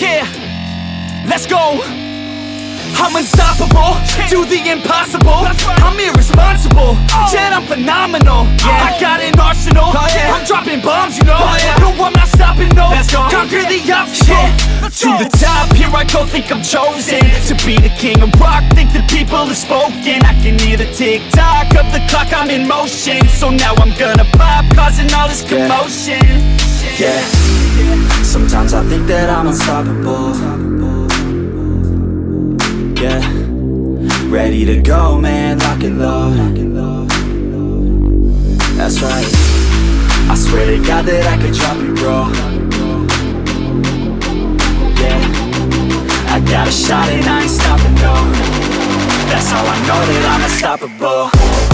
Yeah, let's go. I'm unstoppable, do the impossible. I'm irresponsible, yet I'm phenomenal. I got an arsenal, oh, I'm dropping bombs, you know. Oh, no, I'm not stopping, no. Conquer the obstacle. To the top, here I go, think I'm chosen To be the king of rock, think the people have spoken. I can hear the tick-tock of the clock, I'm in motion. So now I'm gonna pop, causing all this commotion. Yeah Sometimes I think that I'm unstoppable. Yeah. Ready to go, man, lock and load. That's right. I swear to God that I could drop it, bro. Yeah. I got a shot and I ain't stopping, no. That's how I know that I'm unstoppable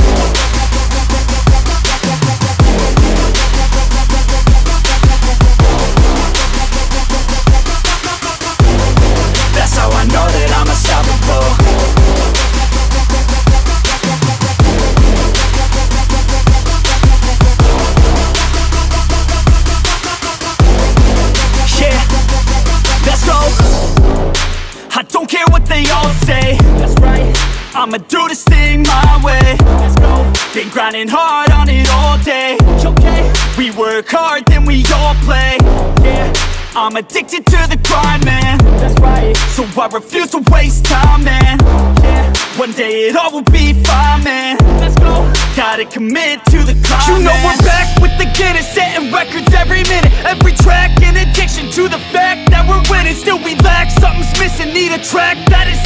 say That's right I'ma do this thing my way. Let's go. Been grinding hard on it all day. Okay. We work hard, then we all play. Yeah I'm addicted to the grind, man. That's right. So I refuse to waste time, man. Yeah One day it all will be fine, man. Let's go. Gotta commit to the climb, You know we're back with the Guinness Setting records every minute. Every track An addiction to the fact that we're winning. Still we lack, something's missing. Need a track that is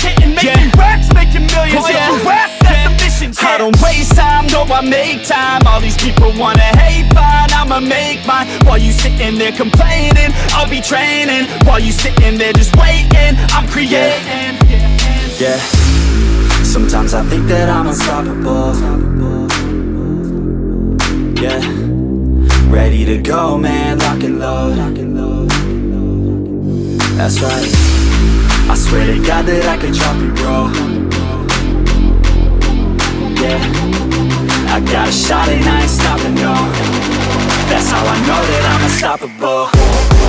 time All these people wanna hate, fine I'ma make mine. While you sitting there complaining I'll be training. While you sitting there just waiting I'm creating. Yeah. Sometimes I think that I'm unstoppable. Yeah. Ready to go, man, lock and load. That's right. I swear to God that I can drop you, bro and I ain't stopping, no That's how I know that I'm unstoppable